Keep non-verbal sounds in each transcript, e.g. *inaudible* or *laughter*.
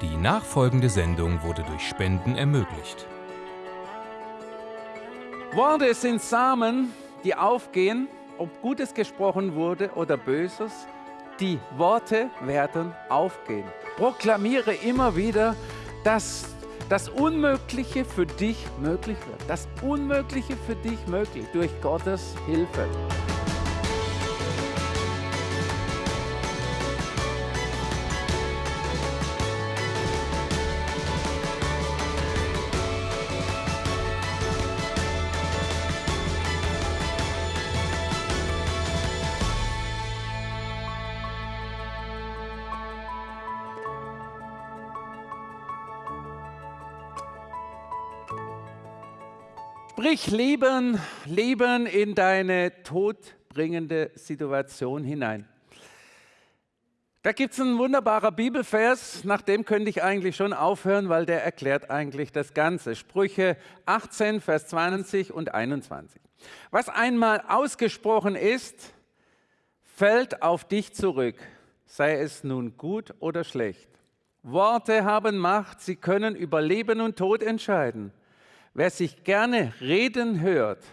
Die nachfolgende Sendung wurde durch Spenden ermöglicht. Worte sind Samen, die aufgehen, ob Gutes gesprochen wurde oder Böses. Die Worte werden aufgehen. Proklamiere immer wieder, dass das Unmögliche für dich möglich wird. Das Unmögliche für dich möglich durch Gottes Hilfe. Sprich Leben, Leben in deine todbringende Situation hinein. Da gibt es einen wunderbaren Bibelvers, nach dem könnte ich eigentlich schon aufhören, weil der erklärt eigentlich das Ganze. Sprüche 18, Vers 20 und 21. Was einmal ausgesprochen ist, fällt auf dich zurück, sei es nun gut oder schlecht. Worte haben Macht, sie können über Leben und Tod entscheiden. Wer sich gerne reden hört,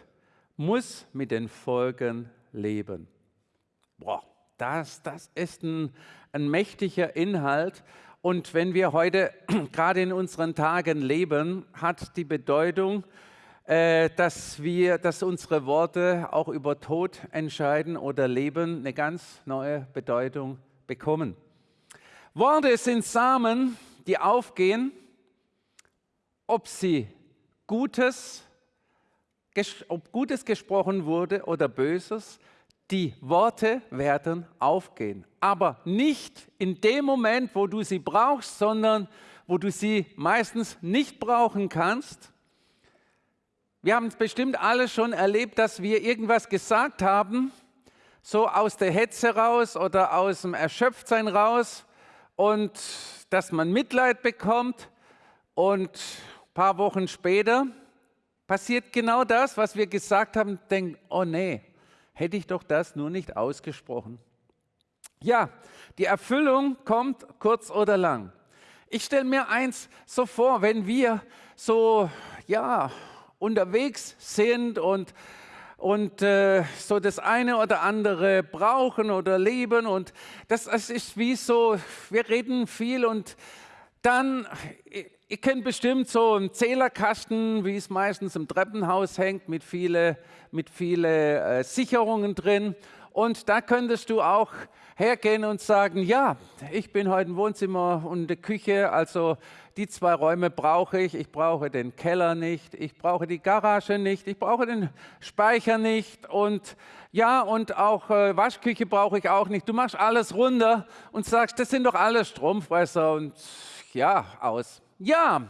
muss mit den Folgen leben. Boah, das, das ist ein, ein mächtiger Inhalt. Und wenn wir heute *clears throat* gerade in unseren Tagen leben, hat die Bedeutung, äh, dass wir, dass unsere Worte auch über Tod entscheiden oder Leben eine ganz neue Bedeutung bekommen. Worte sind Samen, die aufgehen, ob sie Gutes, ob Gutes gesprochen wurde oder Böses, die Worte werden aufgehen. Aber nicht in dem Moment, wo du sie brauchst, sondern wo du sie meistens nicht brauchen kannst. Wir haben es bestimmt alle schon erlebt, dass wir irgendwas gesagt haben, so aus der Hetze raus oder aus dem Erschöpftsein raus und dass man Mitleid bekommt und paar Wochen später passiert genau das, was wir gesagt haben, denkt, oh nee, hätte ich doch das nur nicht ausgesprochen. Ja, die Erfüllung kommt kurz oder lang. Ich stelle mir eins so vor, wenn wir so ja, unterwegs sind und, und äh, so das eine oder andere brauchen oder leben und das, das ist wie so, wir reden viel und dann Ihr kennt bestimmt so einen Zählerkasten, wie es meistens im Treppenhaus hängt, mit vielen mit viele, äh, Sicherungen drin. Und da könntest du auch hergehen und sagen, ja, ich bin heute im Wohnzimmer und in der Küche, also die zwei Räume brauche ich. Ich brauche den Keller nicht, ich brauche die Garage nicht, ich brauche den Speicher nicht und ja, und auch äh, Waschküche brauche ich auch nicht. Du machst alles runter und sagst, das sind doch alle Stromfresser und ja, aus. Ja,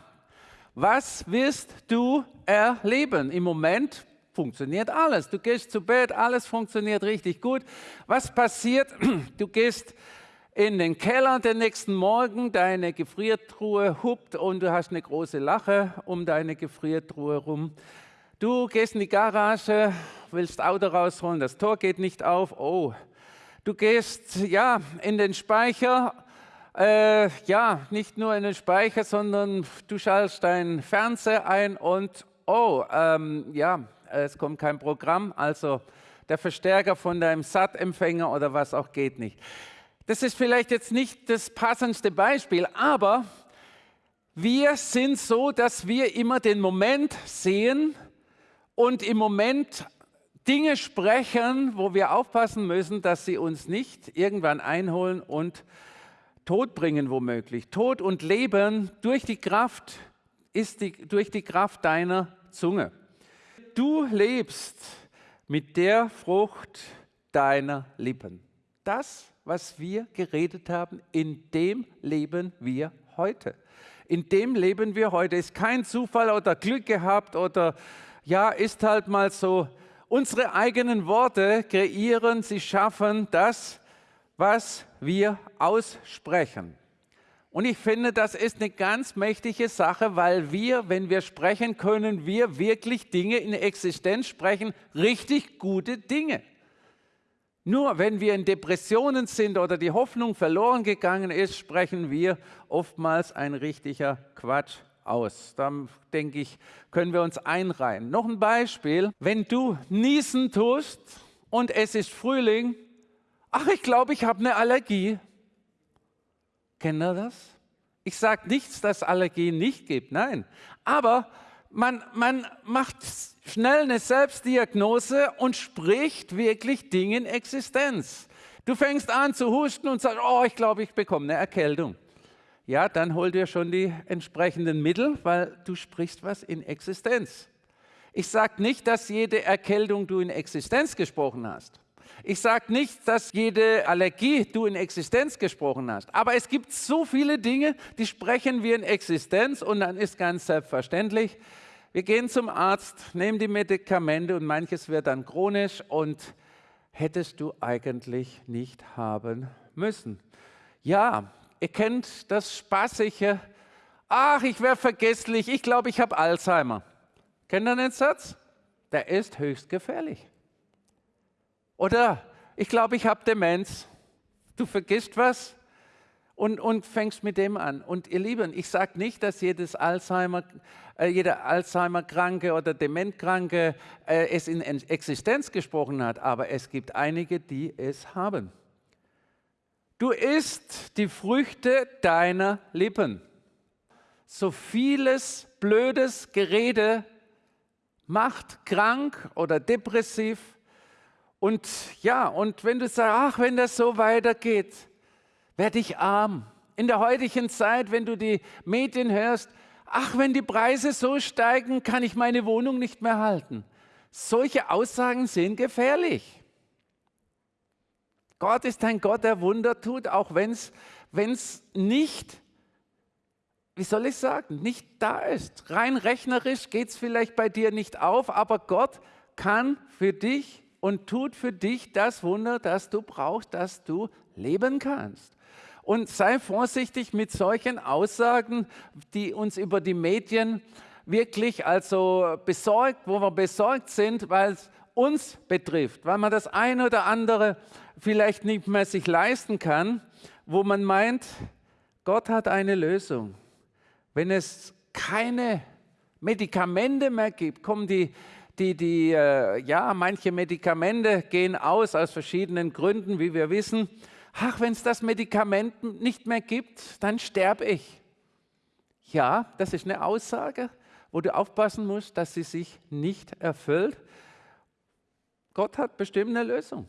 was wirst du erleben? Im Moment funktioniert alles. Du gehst zu Bett, alles funktioniert richtig gut. Was passiert? *clears throat* Du gehst in den Keller den nächsten Morgen, deine Gefriertruhe huppt und du hast eine große Lache um deine Gefriertruhe rum. Du gehst in die Garage, willst Auto rausholen, das Tor geht nicht auf. Oh, du gehst ja in den Speicher äh, ja, nicht nur in den Speicher, sondern du schaltest deinen Fernseher ein und oh, ähm, ja, es kommt kein Programm, also der Verstärker von deinem SAT-Empfänger oder was auch geht nicht. Das ist vielleicht jetzt nicht das passendste Beispiel, aber wir sind so, dass wir immer den Moment sehen und im Moment Dinge sprechen, wo wir aufpassen müssen, dass sie uns nicht irgendwann einholen und Tod bringen womöglich. Tod und Leben durch die Kraft ist die, durch die Kraft deiner Zunge. Du lebst mit der Frucht deiner Lippen. Das, was wir geredet haben, in dem leben wir heute. In dem leben wir heute. Ist kein Zufall oder Glück gehabt oder ja, ist halt mal so. Unsere eigenen Worte kreieren, sie schaffen das, was wir aussprechen. Und ich finde, das ist eine ganz mächtige Sache, weil wir, wenn wir sprechen, können wir wirklich Dinge in Existenz sprechen, richtig gute Dinge. Nur wenn wir in Depressionen sind oder die Hoffnung verloren gegangen ist, sprechen wir oftmals ein richtiger Quatsch aus. Da denke ich, können wir uns einreihen. Noch ein Beispiel. Wenn du niesen tust und es ist Frühling, ach, ich glaube, ich habe eine Allergie. Kennt ihr das? Ich sage nichts, dass Allergien nicht gibt, nein. Aber man, man macht schnell eine Selbstdiagnose und spricht wirklich Dinge in Existenz. Du fängst an zu husten und sagst, oh, ich glaube, ich bekomme eine Erkältung. Ja, dann hol dir schon die entsprechenden Mittel, weil du sprichst was in Existenz. Ich sage nicht, dass jede Erkältung du in Existenz gesprochen hast. Ich sage nicht, dass jede Allergie du in Existenz gesprochen hast. Aber es gibt so viele Dinge, die sprechen wir in Existenz und dann ist ganz selbstverständlich, wir gehen zum Arzt, nehmen die Medikamente und manches wird dann chronisch und hättest du eigentlich nicht haben müssen. Ja, ihr kennt das Spaßige. Ach, ich wäre vergesslich, ich glaube, ich habe Alzheimer. Kennt ihr den Satz? Der ist höchst gefährlich. Oder ich glaube, ich habe Demenz. Du vergisst was, und, und fängst mit dem an. Und ihr Lieben, ich sage nicht, dass jedes Alzheimer, äh, jeder Alzheimer-Kranke oder Dementkranke äh, es in Existenz gesprochen hat, aber es gibt einige, die es haben. Du isst die Früchte deiner Lippen. So vieles blödes Gerede macht krank oder depressiv. Und ja, und wenn du sagst, ach, wenn das so weitergeht, werde ich arm. In der heutigen Zeit, wenn du die Medien hörst, ach, wenn die Preise so steigen, kann ich meine Wohnung nicht mehr halten. Solche Aussagen sind gefährlich. Gott ist ein Gott, der Wunder tut, auch wenn es nicht, wie soll ich sagen, nicht da ist. Rein rechnerisch geht es vielleicht bei dir nicht auf, aber Gott kann für dich und tut für dich das Wunder, das du brauchst, dass du leben kannst. Und sei vorsichtig mit solchen Aussagen, die uns über die Medien wirklich also besorgt, wo wir besorgt sind, weil es uns betrifft, weil man das eine oder andere vielleicht nicht mehr sich leisten kann, wo man meint, Gott hat eine Lösung. Wenn es keine Medikamente mehr gibt, kommen die, die, die äh, ja, manche Medikamente gehen aus aus verschiedenen Gründen, wie wir wissen ach, wenn es das Medikament nicht mehr gibt, dann sterbe ich. Ja, das ist eine Aussage, wo du aufpassen musst, dass sie sich nicht erfüllt. Gott hat bestimmt eine Lösung.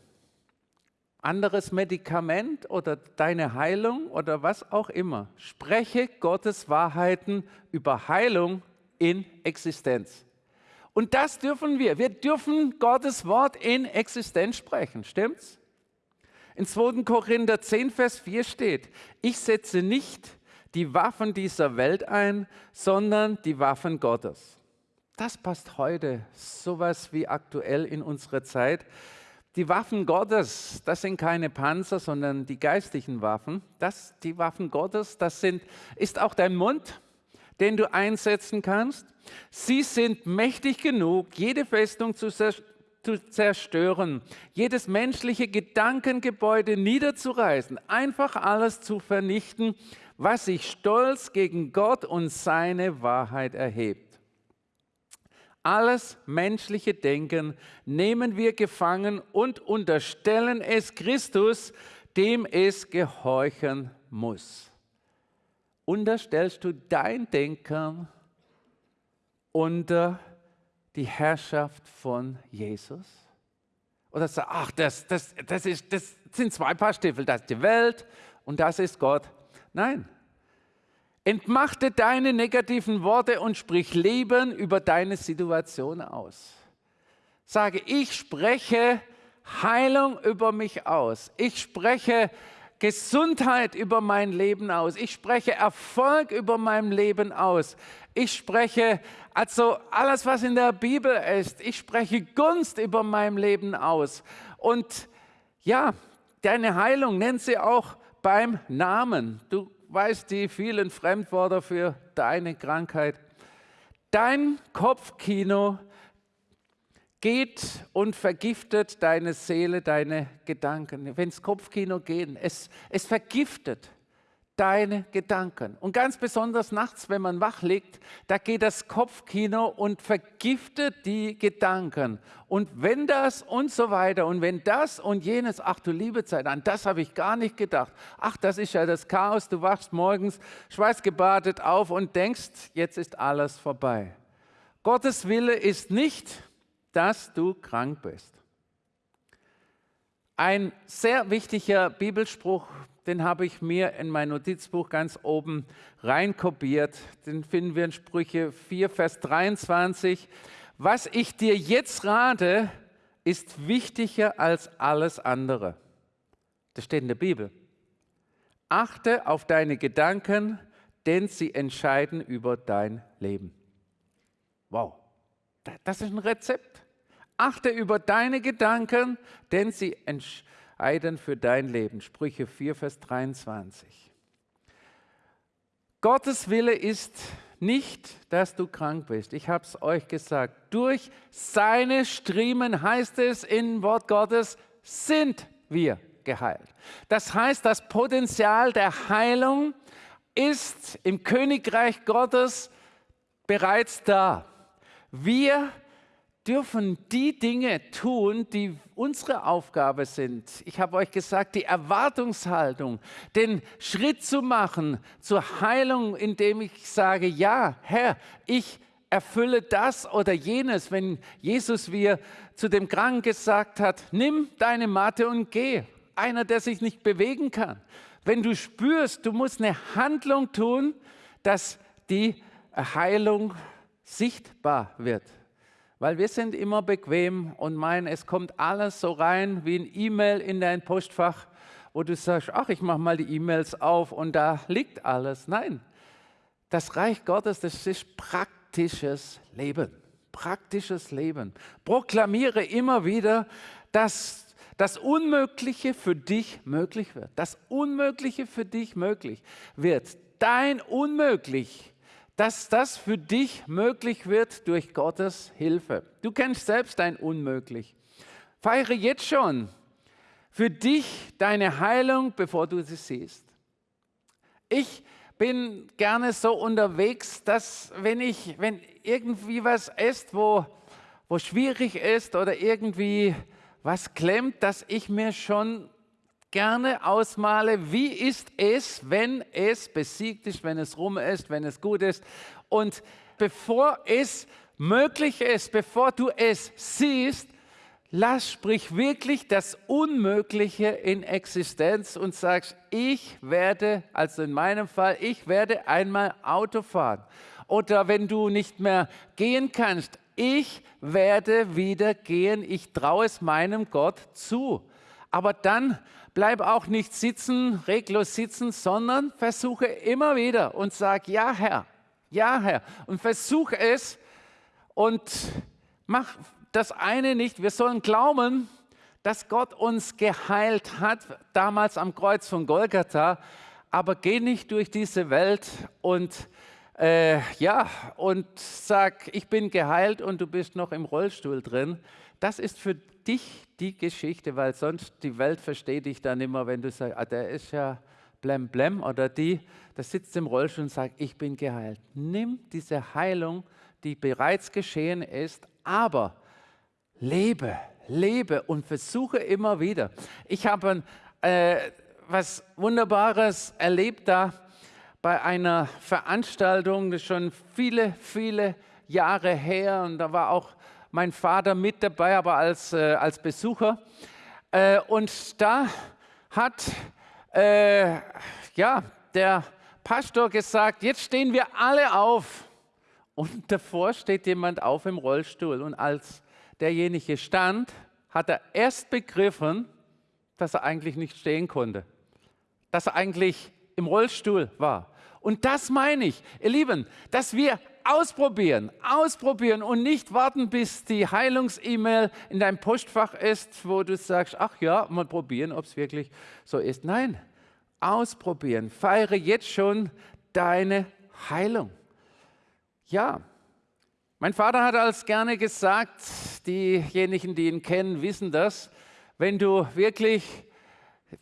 Anderes Medikament oder deine Heilung oder was auch immer. Spreche Gottes Wahrheiten über Heilung in Existenz. Und das dürfen wir. Wir dürfen Gottes Wort in Existenz sprechen. Stimmt's? In 2. Korinther 10, Vers 4 steht, ich setze nicht die Waffen dieser Welt ein, sondern die Waffen Gottes. Das passt heute sowas wie aktuell in unsere Zeit. Die Waffen Gottes, das sind keine Panzer, sondern die geistlichen Waffen. Das, die Waffen Gottes, das sind, ist auch dein Mund, den du einsetzen kannst. Sie sind mächtig genug, jede Festung zu zerstören, jedes menschliche Gedankengebäude niederzureißen, einfach alles zu vernichten, was sich stolz gegen Gott und seine Wahrheit erhebt. Alles menschliche Denken nehmen wir gefangen und unterstellen es Christus, dem es gehorchen muss. Unterstellst du dein Denken unter die Herrschaft von Jesus? Oder sagst ach, das, das, das, ist, das sind zwei Paar Stiefel, das ist die Welt und das ist Gott. Nein. Entmachte deine negativen Worte und sprich Leben über deine Situation aus. Sage, ich spreche Heilung über mich aus. Ich spreche Gesundheit über mein Leben aus. Ich spreche Erfolg über mein Leben aus. Ich spreche also alles, was in der Bibel ist. Ich spreche Gunst über mein Leben aus. Und ja, deine Heilung nennt sie auch beim Namen. Du weißt die vielen Fremdwörter für deine Krankheit. Dein Kopfkino geht und vergiftet deine Seele, deine Gedanken. Wenn es Kopfkino geht, es, es vergiftet deine Gedanken. Und ganz besonders nachts, wenn man wach liegt, da geht das Kopfkino und vergiftet die Gedanken. Und wenn das und so weiter und wenn das und jenes, ach du liebe Zeit, an das habe ich gar nicht gedacht. Ach, das ist ja das Chaos, du wachst morgens schweißgebadet auf und denkst, jetzt ist alles vorbei. Gottes Wille ist nicht, dass du krank bist. Ein sehr wichtiger Bibelspruch den habe ich mir in mein Notizbuch ganz oben reinkopiert. Den finden wir in Sprüche 4, Vers 23. Was ich dir jetzt rate, ist wichtiger als alles andere. Das steht in der Bibel. Achte auf deine Gedanken, denn sie entscheiden über dein Leben. Wow, das ist ein Rezept. Achte über deine Gedanken, denn sie entscheiden Eiden für dein Leben. Sprüche 4, Vers 23. Gottes Wille ist nicht, dass du krank bist. Ich habe es euch gesagt. Durch seine Striemen heißt es in Wort Gottes, sind wir geheilt. Das heißt, das Potenzial der Heilung ist im Königreich Gottes bereits da. Wir dürfen die Dinge tun, die unsere Aufgabe sind. Ich habe euch gesagt, die Erwartungshaltung, den Schritt zu machen zur Heilung, indem ich sage, ja, Herr, ich erfülle das oder jenes, wenn Jesus wie zu dem Kranken gesagt hat, nimm deine Matte und geh. Einer, der sich nicht bewegen kann. Wenn du spürst, du musst eine Handlung tun, dass die Heilung sichtbar wird. Weil wir sind immer bequem und meinen, es kommt alles so rein wie ein E-Mail in dein Postfach, wo du sagst, ach, ich mache mal die E-Mails auf und da liegt alles. Nein, das Reich Gottes, das ist praktisches Leben. Praktisches Leben. Proklamiere immer wieder, dass das Unmögliche für dich möglich wird. Das Unmögliche für dich möglich wird. Dein Unmöglich dass das für dich möglich wird durch Gottes Hilfe. Du kennst selbst dein Unmöglich. Feiere jetzt schon für dich deine Heilung, bevor du sie siehst. Ich bin gerne so unterwegs, dass wenn ich, wenn irgendwie was ist, wo, wo schwierig ist oder irgendwie was klemmt, dass ich mir schon gerne ausmale, wie ist es, wenn es besiegt ist, wenn es rum ist, wenn es gut ist. Und bevor es möglich ist, bevor du es siehst, lass, sprich wirklich das Unmögliche in Existenz und sagst, ich werde, also in meinem Fall, ich werde einmal Auto fahren. Oder wenn du nicht mehr gehen kannst, ich werde wieder gehen, ich traue es meinem Gott zu. Aber dann bleib auch nicht sitzen, reglos sitzen, sondern versuche immer wieder und sag, ja Herr, ja Herr. Und versuche es und mach das eine nicht. Wir sollen glauben, dass Gott uns geheilt hat, damals am Kreuz von Golgatha, aber geh nicht durch diese Welt und äh, ja, und sag, ich bin geheilt und du bist noch im Rollstuhl drin. Das ist für dich die Geschichte, weil sonst die Welt versteht dich dann immer, wenn du sagst, ah, der ist ja blem blem oder die, der sitzt im Rollstuhl und sagt, ich bin geheilt. Nimm diese Heilung, die bereits geschehen ist, aber lebe, lebe und versuche immer wieder. Ich habe äh, was Wunderbares erlebt da bei einer Veranstaltung, das ist schon viele, viele Jahre her und da war auch mein Vater mit dabei, aber als, äh, als Besucher. Äh, und da hat äh, ja, der Pastor gesagt, jetzt stehen wir alle auf. Und *laughs* davor steht jemand auf im Rollstuhl. Und als derjenige stand, hat er erst begriffen, dass er eigentlich nicht stehen konnte. Dass er eigentlich im Rollstuhl war. Und das meine ich, ihr Lieben, dass wir ausprobieren, ausprobieren und nicht warten, bis die Heilungs-E-Mail in deinem Postfach ist, wo du sagst, ach ja, mal probieren, ob es wirklich so ist. Nein, ausprobieren. Feiere jetzt schon deine Heilung. Ja, Mein Vater hat als gerne gesagt, diejenigen, die ihn kennen, wissen das, wenn du wirklich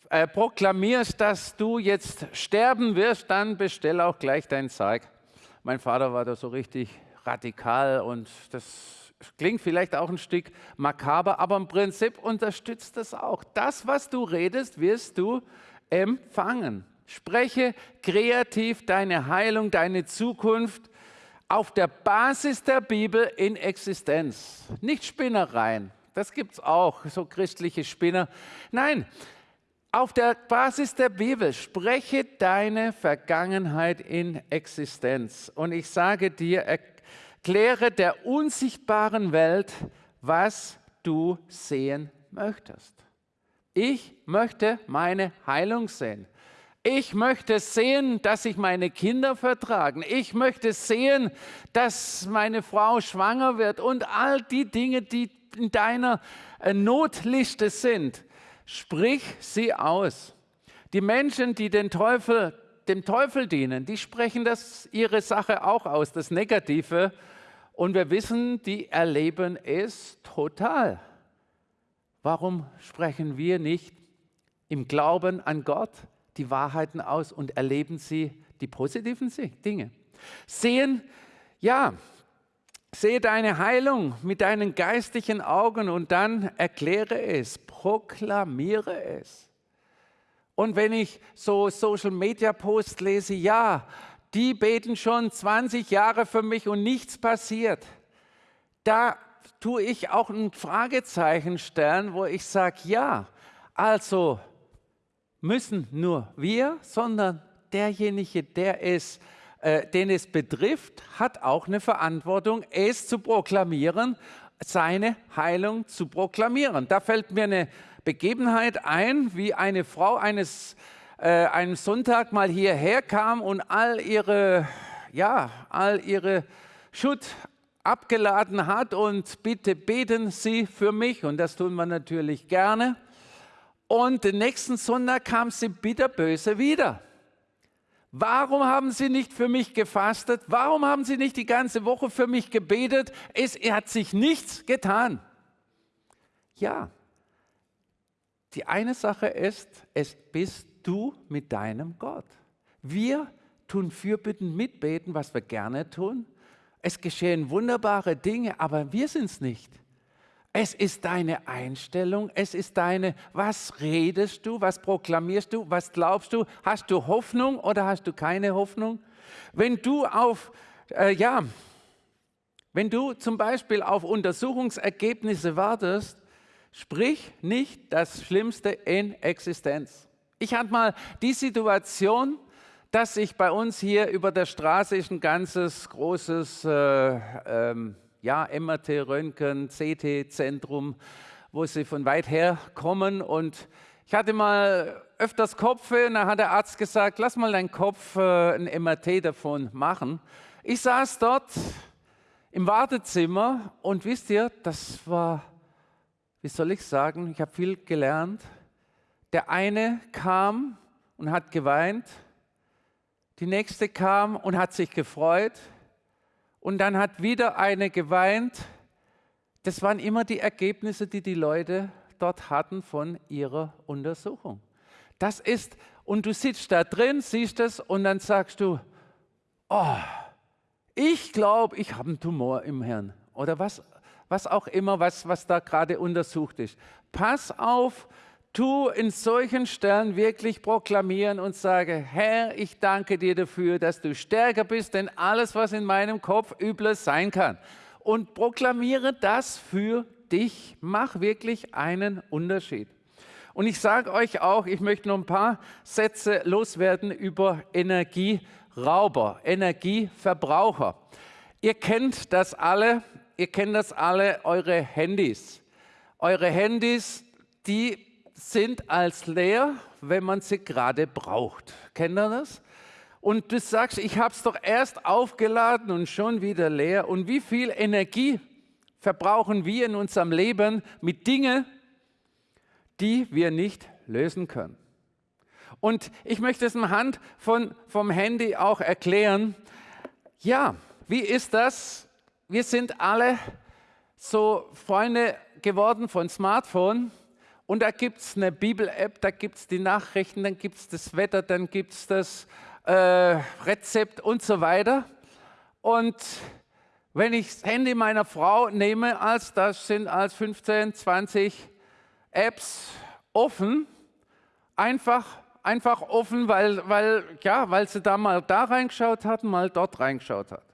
äh, proklamierst, dass du jetzt sterben wirst, dann bestell auch gleich deinen Sarg. Mein Vater war da so richtig radikal und das klingt vielleicht auch ein Stück makaber, aber im Prinzip unterstützt das auch. Das, was du redest, wirst du empfangen. Spreche kreativ deine Heilung, deine Zukunft auf der Basis der Bibel in Existenz. Nicht Spinnereien, das gibt es auch, so christliche Spinner. Nein, auf der Basis der Bibel spreche deine Vergangenheit in Existenz. Und ich sage dir, erkläre der unsichtbaren Welt, was du sehen möchtest. Ich möchte meine Heilung sehen. Ich möchte sehen, dass sich meine Kinder vertragen. Ich möchte sehen, dass meine Frau schwanger wird und all die Dinge, die in deiner äh, Notliste sind. Sprich sie aus. Die Menschen, die den Teufel, dem Teufel dienen, die sprechen das ihre Sache auch aus, das Negative. Und wir wissen, die erleben es total. Warum sprechen wir nicht im Glauben an Gott? die Wahrheiten aus und erleben sie die positiven Dinge. Sehen, ja, sehe deine Heilung mit deinen geistlichen Augen und dann erkläre es, proklamiere es. Und wenn ich so Social Media Posts lese, ja, die beten schon 20 Jahre für mich und nichts passiert, da tue ich auch ein Fragezeichen stellen, wo ich sage, ja, also müssen nur wir, sondern derjenige, der es, äh, den es betrifft, hat auch eine Verantwortung, es zu proklamieren, seine Heilung zu proklamieren. Da fällt mir eine Begebenheit ein, wie eine Frau eines äh, einem Sonntag mal hierher kam und all ihre, ja, all ihre Schutt abgeladen hat und bitte beten Sie für mich und das tun wir natürlich gerne. Und den nächsten Sonntag kam sie bitterböse wieder. Warum haben Sie nicht für mich gefastet? Warum haben Sie nicht die ganze Woche für mich gebetet? Es hat sich nichts getan. Ja, die eine Sache ist, es bist du mit deinem Gott. Wir tun Fürbitten mitbeten, was wir gerne tun. Es geschehen wunderbare Dinge, aber wir sind es nicht. Es ist deine Einstellung, es ist deine, was redest du, was proklamierst du, was glaubst du, hast du Hoffnung oder hast du keine Hoffnung? Wenn du auf, äh, ja, wenn du zum Beispiel auf Untersuchungsergebnisse wartest, sprich nicht das Schlimmste in Existenz. Ich hatte mal die Situation, dass ich bei uns hier über der Straße ist ein ganzes großes äh, ähm, ja, MRT, Röntgen, CT-Zentrum, wo sie von weit her kommen. Und ich hatte mal öfters Kopfe und da hat der Arzt gesagt, lass mal deinen Kopf äh, ein MRT davon machen. Ich saß dort im Wartezimmer und wisst ihr, das war, wie soll ich sagen, ich habe viel gelernt. Der eine kam und hat geweint, die nächste kam und hat sich gefreut, und dann hat wieder eine geweint. Das waren immer die Ergebnisse, die die Leute dort hatten von ihrer Untersuchung. Das ist, und du sitzt da drin, siehst es und dann sagst du, oh, ich glaube, ich habe einen Tumor im Hirn oder was, was auch immer, was, was da gerade untersucht ist. Pass auf, tu in solchen Stellen wirklich proklamieren und sage, Herr, ich danke dir dafür, dass du stärker bist, denn alles, was in meinem Kopf Übles sein kann. Und proklamiere das für dich. Mach wirklich einen Unterschied. Und ich sage euch auch, ich möchte noch ein paar Sätze loswerden über Energierauber, Energieverbraucher. Ihr kennt das alle, ihr kennt das alle, eure Handys. Eure Handys, die sind als leer, wenn man sie gerade braucht. Kennt ihr das? Und du sagst, ich habe es doch erst aufgeladen und schon wieder leer. Und wie viel Energie verbrauchen wir in unserem Leben mit Dingen, die wir nicht lösen können? Und ich möchte es anhand von, vom Handy auch erklären. Ja, wie ist das, wir sind alle so Freunde geworden von Smartphone. Und da gibt es eine Bibel-App, da gibt es die Nachrichten, dann gibt es das Wetter, dann gibt es das äh, Rezept und so weiter. Und wenn ich das Handy meiner Frau nehme, als das sind als 15, 20 Apps offen, einfach, einfach offen, weil, weil, ja, weil sie da mal da reingeschaut hat, mal dort reingeschaut hat.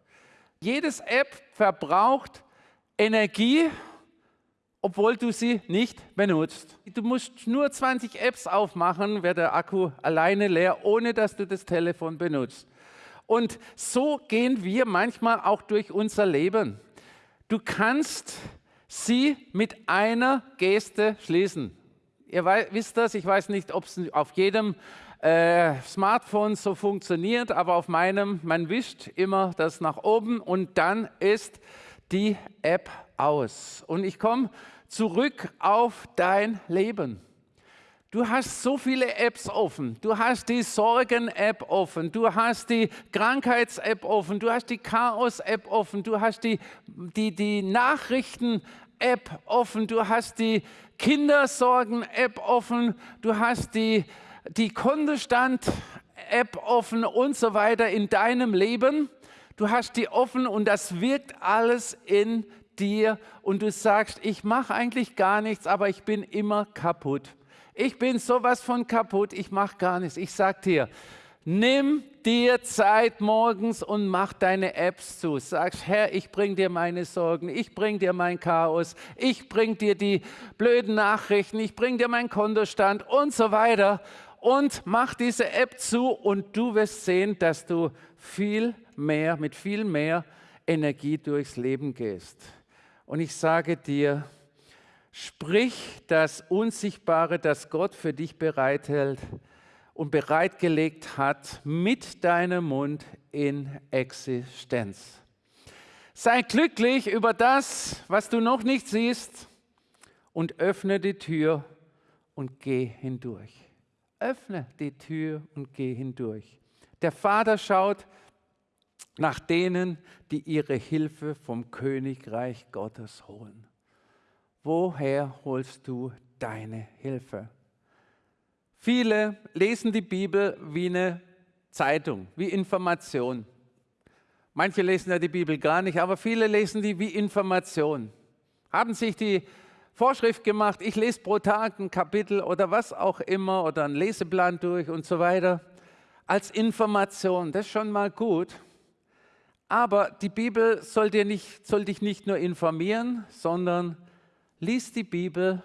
Jedes App verbraucht Energie, obwohl du sie nicht benutzt. Du musst nur 20 Apps aufmachen, wird der Akku alleine leer, ohne dass du das Telefon benutzt. Und so gehen wir manchmal auch durch unser Leben. Du kannst sie mit einer Geste schließen. Ihr wisst das, ich weiß nicht, ob es auf jedem äh, Smartphone so funktioniert, aber auf meinem, man wischt immer das nach oben und dann ist die App aus. Und ich komme zurück auf dein Leben. Du hast so viele Apps offen. Du hast die Sorgen-App offen. Du hast die Krankheits-App offen. Du hast die Chaos-App offen. Du hast die, die, die Nachrichten-App offen. Du hast die Kindersorgen-App offen. Du hast die, die Kontostand-App offen und so weiter in deinem Leben. Du hast die offen und das wirkt alles in dir und du sagst, ich mache eigentlich gar nichts, aber ich bin immer kaputt ich bin sowas von kaputt, ich mache gar nichts. Ich sage dir, nimm dir Zeit morgens und mach deine Apps zu. Sagst, Herr, ich bring dir meine Sorgen, ich bring dir mein Chaos, ich bring dir die blöden Nachrichten, ich bring dir meinen Kontostand und so weiter. Und mach diese App zu und du wirst sehen, dass du viel mehr, mit viel mehr Energie durchs Leben gehst. Und ich sage dir, Sprich das Unsichtbare, das Gott für dich bereithält und bereitgelegt hat, mit deinem Mund in Existenz. Sei glücklich über das, was du noch nicht siehst und öffne die Tür und geh hindurch. Öffne die Tür und geh hindurch. Der Vater schaut nach denen, die ihre Hilfe vom Königreich Gottes holen. Woher holst du deine Hilfe? Viele lesen die Bibel wie eine Zeitung, wie Information. Manche lesen ja die Bibel gar nicht, aber viele lesen die wie Information. Haben sich die Vorschrift gemacht, ich lese pro Tag ein Kapitel oder was auch immer oder einen Leseplan durch und so weiter als Information. Das ist schon mal gut. Aber die Bibel soll, dir nicht, soll dich nicht nur informieren, sondern Lies die Bibel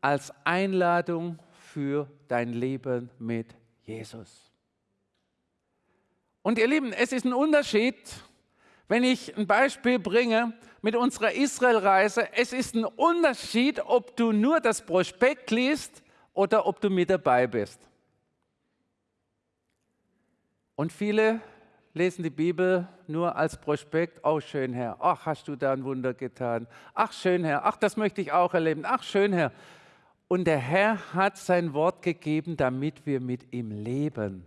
als Einladung für dein Leben mit Jesus. Und ihr Lieben, es ist ein Unterschied, wenn ich ein Beispiel bringe mit unserer Israelreise. Es ist ein Unterschied, ob du nur das Prospekt liest oder ob du mit dabei bist. Und viele lesen die Bibel nur als Prospekt. Oh, schön, Herr. Ach, hast du da ein Wunder getan. Ach, schön, Herr. Ach, das möchte ich auch erleben. Ach, schön, Herr. Und der Herr hat sein Wort gegeben, damit wir mit ihm leben.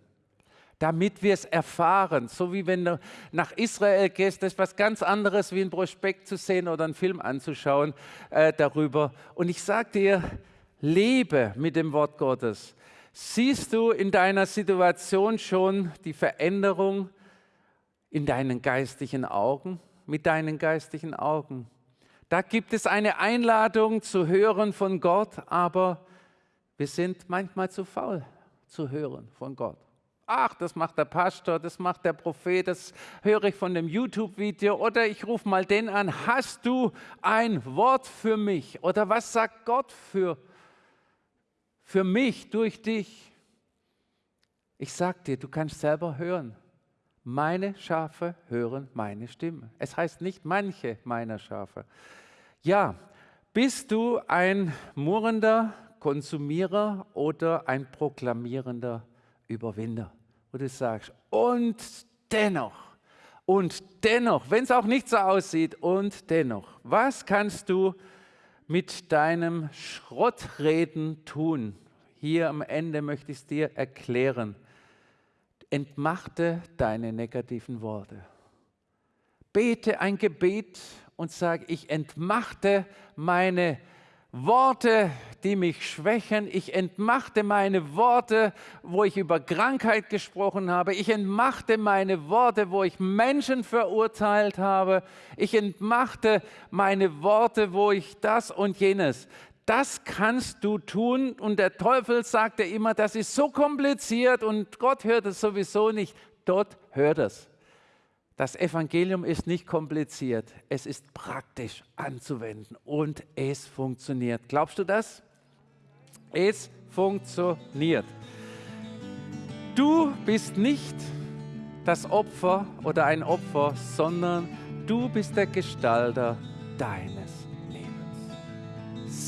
Damit wir es erfahren. So wie wenn du nach Israel gehst, das ist was ganz anderes, wie ein Prospekt zu sehen oder einen Film anzuschauen äh, darüber. Und ich sage dir, lebe mit dem Wort Gottes. Siehst du in deiner Situation schon die Veränderung, in deinen geistlichen Augen, mit deinen geistlichen Augen. Da gibt es eine Einladung zu hören von Gott, aber wir sind manchmal zu faul zu hören von Gott. Ach, das macht der Pastor, das macht der Prophet, das höre ich von dem YouTube-Video oder ich rufe mal den an. Hast du ein Wort für mich? Oder was sagt Gott für, für mich durch dich? Ich sag dir, du kannst selber hören. Meine Schafe hören meine Stimme. Es heißt nicht manche meiner Schafe. Ja, bist du ein murrender Konsumierer oder ein proklamierender Überwinder? Wo du sagst, und dennoch, und dennoch, wenn es auch nicht so aussieht, und dennoch, was kannst du mit deinem Schrottreden tun? Hier am Ende möchte ich es dir erklären entmachte deine negativen Worte. Bete ein Gebet und sage, ich entmachte meine Worte, die mich schwächen. Ich entmachte meine Worte, wo ich über Krankheit gesprochen habe. Ich entmachte meine Worte, wo ich Menschen verurteilt habe. Ich entmachte meine Worte, wo ich das und jenes. Das kannst du tun. Und der Teufel sagte immer, das ist so kompliziert und Gott hört es sowieso nicht. Dort hört es. Das Evangelium ist nicht kompliziert, es ist praktisch anzuwenden und es funktioniert. Glaubst du das? Es funktioniert. Du bist nicht das Opfer oder ein Opfer, sondern du bist der Gestalter deines.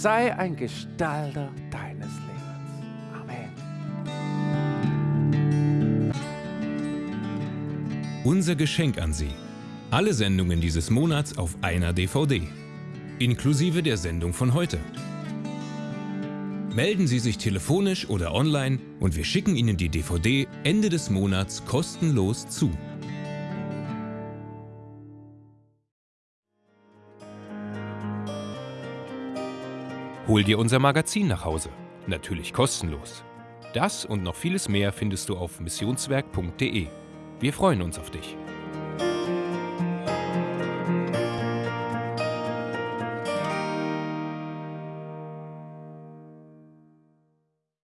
Sei ein Gestalter deines Lebens. Unser Geschenk an Sie. Alle Sendungen dieses Monats auf einer DVD. Inklusive der Sendung von heute. Melden Sie sich telefonisch oder online und wir schicken Ihnen die DVD Ende des Monats kostenlos zu. Hol dir unser Magazin nach Hause. Natürlich kostenlos. Das und noch vieles mehr findest du auf missionswerk.de. Wir freuen uns auf dich.